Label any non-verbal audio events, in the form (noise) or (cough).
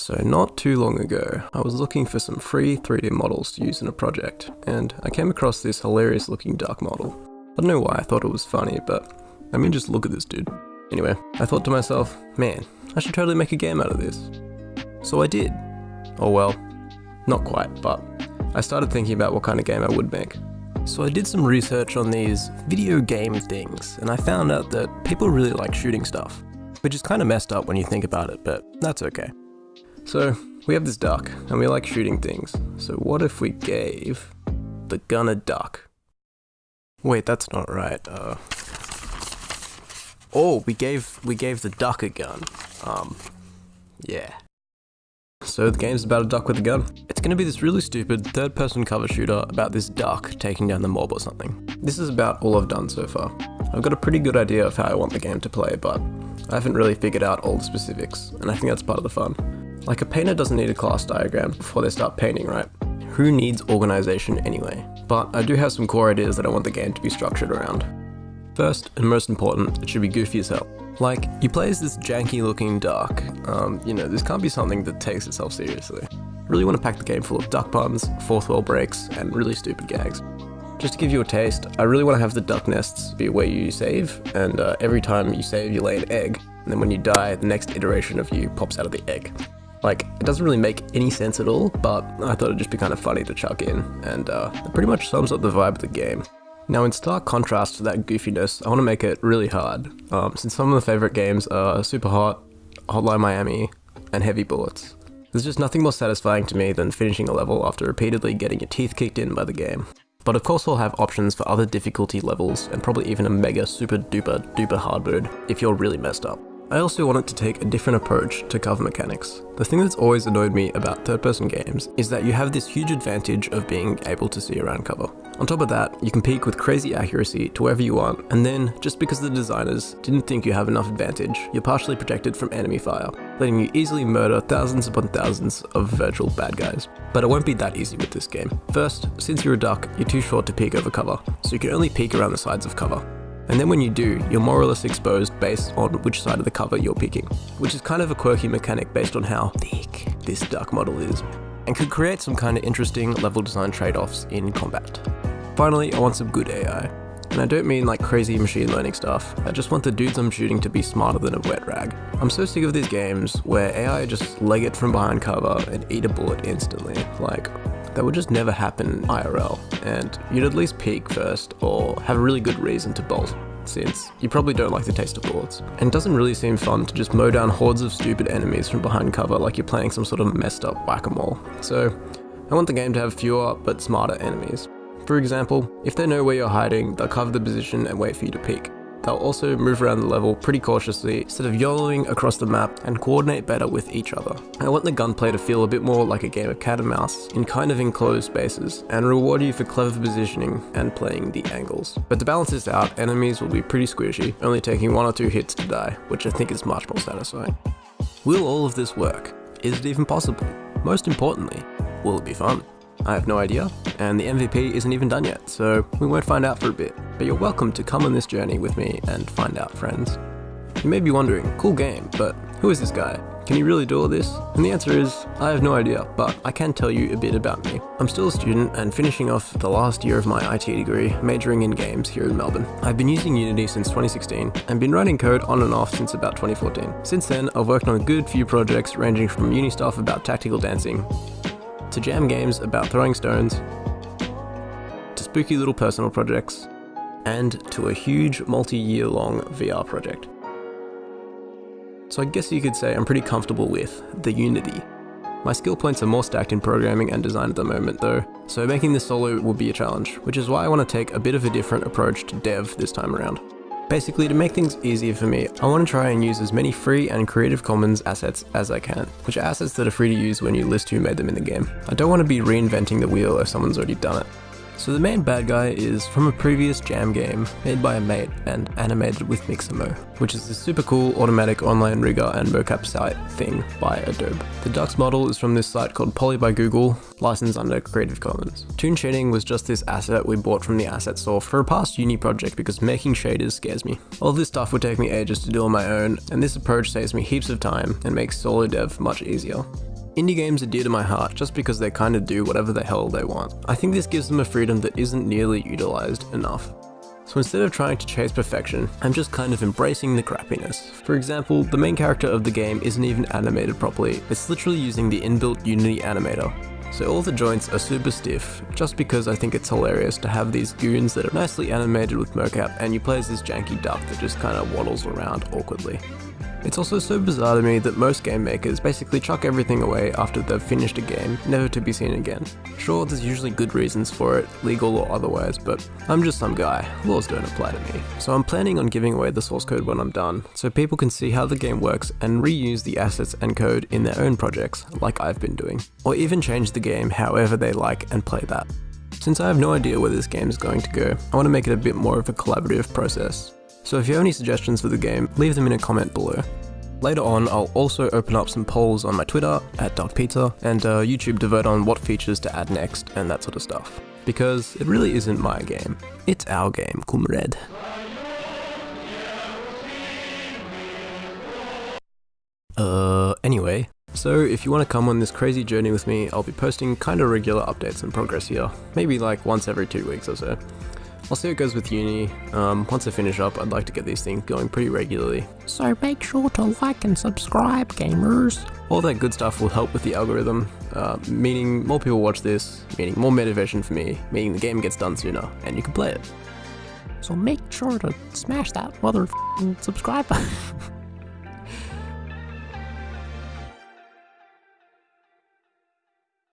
So not too long ago, I was looking for some free 3D models to use in a project, and I came across this hilarious looking duck model. I don't know why I thought it was funny, but I mean just look at this dude. Anyway, I thought to myself, man, I should totally make a game out of this. So I did. Oh well, not quite, but I started thinking about what kind of game I would make. So I did some research on these video game things, and I found out that people really like shooting stuff. Which is kind of messed up when you think about it, but that's okay. So, we have this duck, and we like shooting things. So what if we gave the gun a duck? Wait, that's not right. Uh, oh, we gave we gave the duck a gun. Um, yeah. So the game's about a duck with a gun. It's gonna be this really stupid third-person cover shooter about this duck taking down the mob or something. This is about all I've done so far. I've got a pretty good idea of how I want the game to play, but I haven't really figured out all the specifics, and I think that's part of the fun. Like a painter doesn't need a class diagram before they start painting, right? Who needs organization anyway? But I do have some core ideas that I want the game to be structured around. First, and most important, it should be goofy as hell. Like, you play as this janky looking duck, um, you know, this can't be something that takes itself seriously. Really want to pack the game full of duck puns, fourth wall breaks, and really stupid gags. Just to give you a taste, I really want to have the duck nests be where you save, and uh, every time you save you lay an egg, and then when you die, the next iteration of you pops out of the egg. Like, it doesn't really make any sense at all, but I thought it'd just be kind of funny to chuck in, and uh, it pretty much sums up the vibe of the game. Now in stark contrast to that goofiness, I want to make it really hard, um, since some of the favourite games are Superhot, Hotline Miami, and Heavy Bullets. There's just nothing more satisfying to me than finishing a level after repeatedly getting your teeth kicked in by the game. But of course we'll have options for other difficulty levels, and probably even a mega super duper duper hard mode if you're really messed up. I also wanted to take a different approach to cover mechanics. The thing that's always annoyed me about third person games is that you have this huge advantage of being able to see around cover. On top of that, you can peek with crazy accuracy to wherever you want, and then, just because the designers didn't think you have enough advantage, you're partially protected from enemy fire, letting you easily murder thousands upon thousands of virtual bad guys. But it won't be that easy with this game. First, since you're a duck, you're too short to peek over cover, so you can only peek around the sides of cover. And then when you do, you're more or less exposed based on which side of the cover you're picking, which is kind of a quirky mechanic based on how thick this duck model is, and could create some kind of interesting level design trade-offs in combat. Finally, I want some good AI. And I don't mean like crazy machine learning stuff, I just want the dudes I'm shooting to be smarter than a wet rag. I'm so sick of these games where AI just leg it from behind cover and eat a bullet instantly. Like, that would just never happen in IRL, and you'd at least peek first or have a really good reason to bolt since you probably don't like the taste of bullets. And doesn't really seem fun to just mow down hordes of stupid enemies from behind cover like you're playing some sort of messed up whack-a-mole. So, I want the game to have fewer but smarter enemies. For example, if they know where you're hiding, they'll cover the position and wait for you to peek. They'll also move around the level pretty cautiously instead of YOLOing across the map and coordinate better with each other. I want the gunplay to feel a bit more like a game of cat and mouse in kind of enclosed spaces and reward you for clever positioning and playing the angles. But to balance this out, enemies will be pretty squishy, only taking one or two hits to die, which I think is much more satisfying. Will all of this work? Is it even possible? Most importantly, will it be fun? I have no idea, and the MVP isn't even done yet, so we won't find out for a bit. But you're welcome to come on this journey with me and find out, friends. You may be wondering, cool game, but who is this guy? Can he really do all this? And the answer is, I have no idea, but I can tell you a bit about me. I'm still a student and finishing off the last year of my IT degree, majoring in games here in Melbourne. I've been using Unity since 2016 and been writing code on and off since about 2014. Since then, I've worked on a good few projects ranging from uni stuff about tactical dancing to jam games about throwing stones, to spooky little personal projects, and to a huge multi-year long VR project. So I guess you could say I'm pretty comfortable with the Unity. My skill points are more stacked in programming and design at the moment though, so making this solo will be a challenge, which is why I want to take a bit of a different approach to dev this time around. Basically, to make things easier for me, I want to try and use as many free and Creative Commons assets as I can, which are assets that are free to use when you list who made them in the game. I don't want to be reinventing the wheel if someone's already done it. So the main bad guy is from a previous Jam game made by a mate and animated with Mixamo, which is a super cool automatic online rigger and mocap site thing by Adobe. The Ducks model is from this site called Poly by Google, licensed under Creative Commons. Toon shading was just this asset we bought from the asset store for a past uni project because making shaders scares me. All this stuff would take me ages to do on my own, and this approach saves me heaps of time and makes solo dev much easier. Indie games are dear to my heart just because they kind of do whatever the hell they want. I think this gives them a freedom that isn't nearly utilised enough. So instead of trying to chase perfection, I'm just kind of embracing the crappiness. For example, the main character of the game isn't even animated properly, it's literally using the inbuilt Unity animator. So all the joints are super stiff, just because I think it's hilarious to have these goons that are nicely animated with mocap and you play as this janky duck that just kinda waddles around awkwardly. It's also so bizarre to me that most game makers basically chuck everything away after they've finished a game, never to be seen again. Sure, there's usually good reasons for it, legal or otherwise, but I'm just some guy, laws don't apply to me. So I'm planning on giving away the source code when I'm done, so people can see how the game works and reuse the assets and code in their own projects, like I've been doing. Or even change the game however they like and play that. Since I have no idea where this game is going to go, I want to make it a bit more of a collaborative process. So if you have any suggestions for the game, leave them in a comment below. Later on, I'll also open up some polls on my Twitter, at Pizza, and uh, YouTube to vote on what features to add next and that sort of stuff. Because it really isn't my game, it's our game, comrade. Uh, anyway, so if you want to come on this crazy journey with me, I'll be posting kinda regular updates and progress here, maybe like once every two weeks or so. I'll see how it goes with uni. Um, once I finish up, I'd like to get these things going pretty regularly. So make sure to like and subscribe, gamers. All that good stuff will help with the algorithm, uh, meaning more people watch this, meaning more motivation for me, meaning the game gets done sooner, and you can play it. So make sure to smash that mother subscribe button. (laughs)